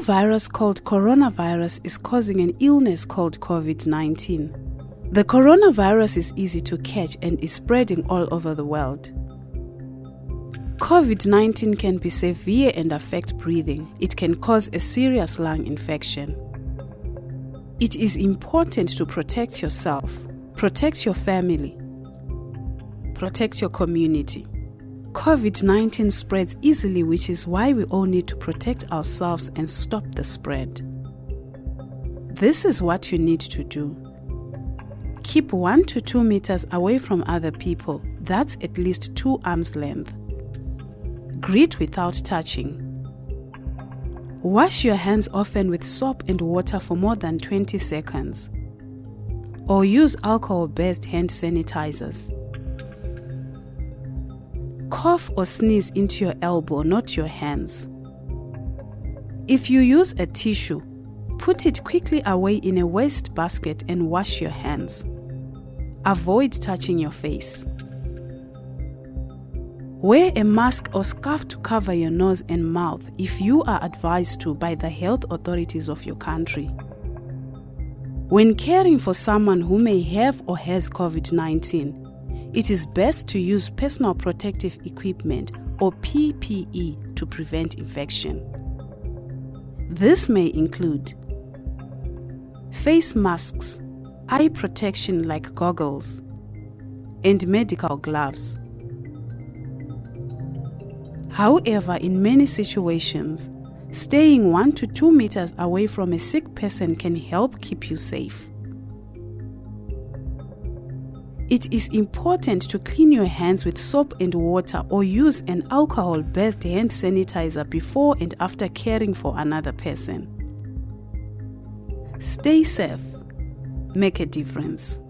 virus called coronavirus is causing an illness called COVID 19. The coronavirus is easy to catch and is spreading all over the world. COVID 19 can be severe and affect breathing. It can cause a serious lung infection. It is important to protect yourself, protect your family, protect your community. COVID 19 spreads easily, which is why we all need to protect ourselves and stop the spread. This is what you need to do. Keep 1 to 2 meters away from other people, that's at least 2 arms length. Greet without touching. Wash your hands often with soap and water for more than 20 seconds. Or use alcohol based hand sanitizers. Cough or sneeze into your elbow, not your hands. If you use a tissue, put it quickly away in a waste basket and wash your hands. Avoid touching your face. Wear a mask or scarf to cover your nose and mouth if you are advised to by the health authorities of your country. When caring for someone who may have or has COVID 19, it is best to use personal protective equipment or PPE to prevent infection. This may include face masks, eye protection like goggles, and medical gloves. However, in many situations, staying 1 to 2 meters away from a sick person can help keep you safe. It is important to clean your hands with soap and water or use an alcohol based hand sanitizer before and after caring for another person. Stay safe. Make a difference.